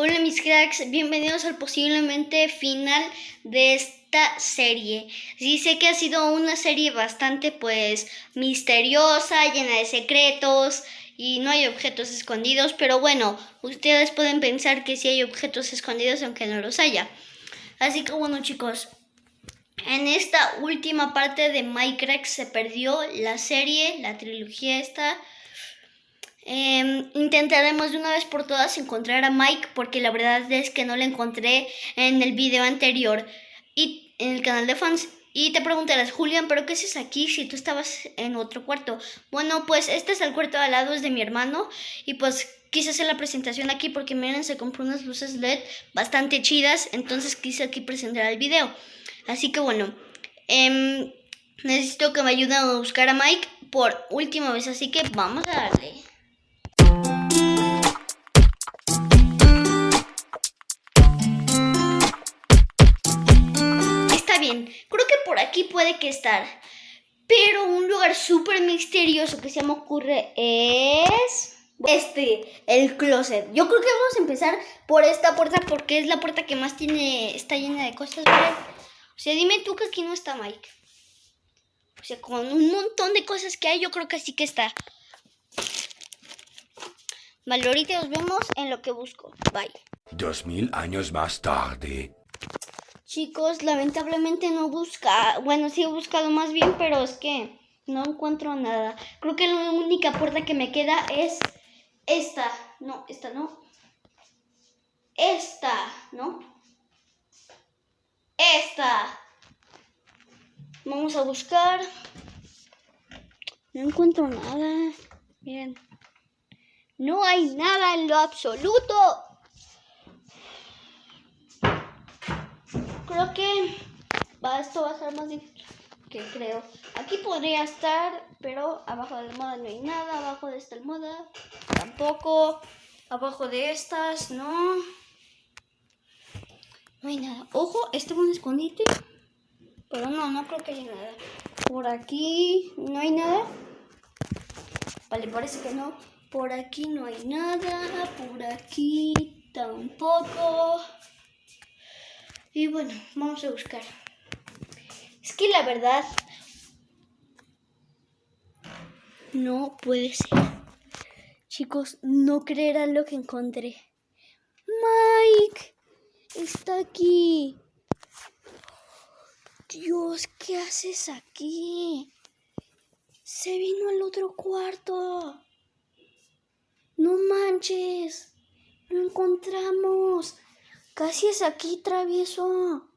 Hola mis cracks, bienvenidos al posiblemente final de esta serie. Sí sé que ha sido una serie bastante pues misteriosa, llena de secretos y no hay objetos escondidos, pero bueno, ustedes pueden pensar que sí hay objetos escondidos aunque no los haya. Así que bueno chicos, en esta última parte de Minecraft se perdió la serie, la trilogía esta Em, intentaremos de una vez por todas encontrar a Mike porque la verdad es que no lo encontré en el video anterior y en el canal de fans. Y te preguntarás, Julián, ¿pero qué haces aquí si tú estabas en otro cuarto? Bueno, pues este es el cuarto de al lado, es de mi hermano. Y pues quise hacer la presentación aquí porque miren, se compró unas luces LED bastante chidas. Entonces quise aquí presentar el video. Así que bueno, em, necesito que me ayuden a buscar a Mike por última vez. Así que vamos a darle. Creo que por aquí puede que estar. Pero un lugar súper misterioso que se me ocurre es... Este, el closet. Yo creo que vamos a empezar por esta puerta porque es la puerta que más tiene, está llena de cosas. O sea, dime tú que aquí no está Mike. O sea, con un montón de cosas que hay, yo creo que sí que está. Vale, ahorita nos vemos en lo que busco. Bye. Dos mil años más tarde. Chicos, lamentablemente no busca, bueno, sí he buscado más bien, pero es que no encuentro nada. Creo que la única puerta que me queda es esta. No, esta no. Esta, ¿no? Esta. Vamos a buscar. No encuentro nada. Miren. No hay nada en lo absoluto. Creo que esto va a ser más difícil que creo. Aquí podría estar, pero abajo de la almohada no hay nada, abajo de esta almohada tampoco, abajo de estas no. No hay nada. Ojo, este es un escondite, pero no, no creo que haya nada. Por aquí no hay nada. Vale, parece que no. Por aquí no hay nada, por aquí tampoco. Y bueno, vamos a buscar. Es que la verdad no puede ser. Chicos, no creerán lo que encontré. Mike está aquí. Dios, ¿qué haces aquí? Se vino al otro cuarto. No manches. Lo encontramos. Casi es aquí, travieso.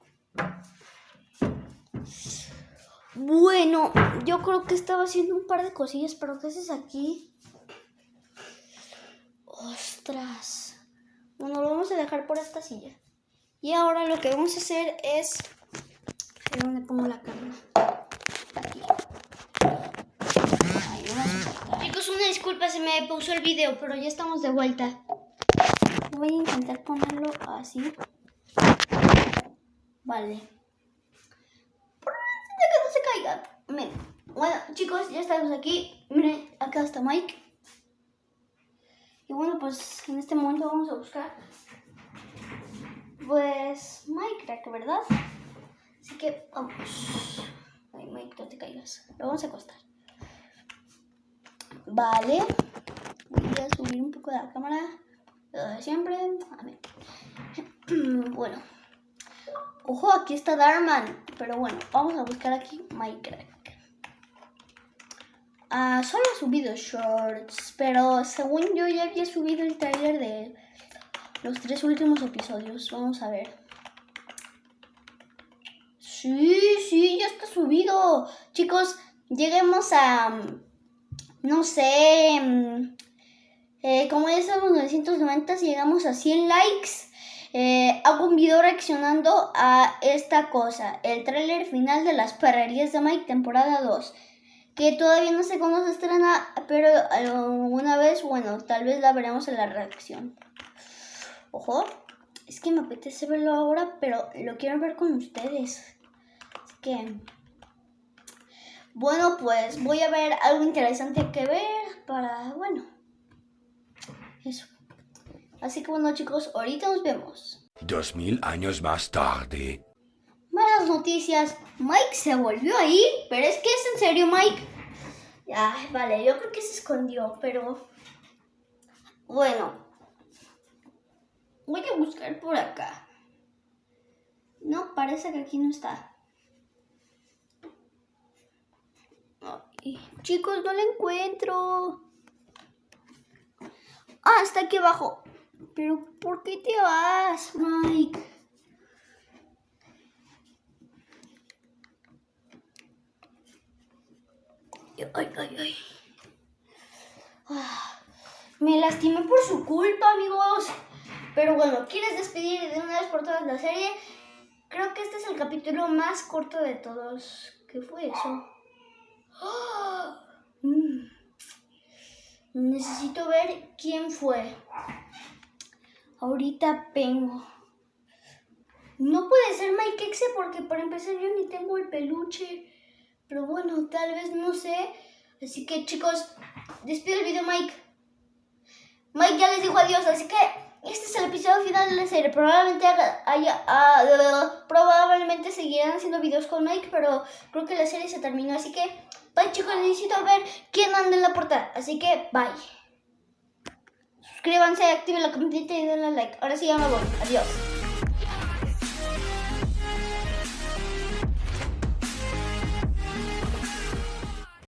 Bueno, yo creo que estaba haciendo un par de cosillas, pero ¿qué haces aquí? Ostras. Bueno, lo vamos a dejar por esta silla. Y ahora lo que vamos a hacer es... ¿Dónde pongo la cámara? Aquí. Chicos, una disculpa, se me puso el video, pero ya estamos de vuelta voy a intentar ponerlo así. Vale. Que no se caiga. Bueno, chicos, ya estamos aquí. Miren, acá está Mike. Y bueno, pues en este momento vamos a buscar. Pues Minecraft, ¿verdad? Así que vamos. Ay, Mike, no te caigas. Lo vamos a acostar. Vale. Voy a subir un poco la cámara siempre. bueno. Ojo, aquí está Darman. Pero bueno, vamos a buscar aquí Minecraft. Ah, solo he subido shorts, pero según yo ya había subido el trailer de los tres últimos episodios. Vamos a ver. Sí, sí, ya está subido. Chicos, lleguemos a, no sé, eh, como ya estamos en 990, si llegamos a 100 likes, eh, hago un video reaccionando a esta cosa, el tráiler final de las perrerías de Mike, temporada 2. Que todavía no sé cuándo se estrena, pero alguna vez, bueno, tal vez la veremos en la reacción. Ojo, es que me apetece verlo ahora, pero lo quiero ver con ustedes. Así que... Bueno, pues voy a ver algo interesante que ver para, bueno, eso. Así que bueno chicos, ahorita nos vemos. Dos mil años más tarde. Malas noticias, Mike se volvió a ir, pero es que es en serio Mike. Ay, vale, yo creo que se escondió, pero... Bueno. Voy a buscar por acá. No, parece que aquí no está. Ay, chicos, no lo encuentro. Ah, está aquí abajo. Pero, ¿por qué te vas, Mike? Ay, ay, ay. Ah, me lastimé por su culpa, amigos. Pero bueno, ¿quieres despedir de una vez por todas la serie? Creo que este es el capítulo más corto de todos. ¿Qué fue eso? ¡Ah! Mm. Necesito ver quién fue. Ahorita vengo. No puede ser Mike Exe porque para empezar yo ni tengo el peluche. Pero bueno, tal vez no sé. Así que chicos, despido el video Mike. Mike ya les dijo adiós, así que este es el episodio final de la serie. Probablemente haya, ah, probablemente seguirán haciendo videos con Mike, pero creo que la serie se terminó. Así que, bye chicos, necesito ver quién anda en la portada. Así que, bye. Suscríbanse, activen la campanita y denle like. Ahora sí ya me voy. Adiós.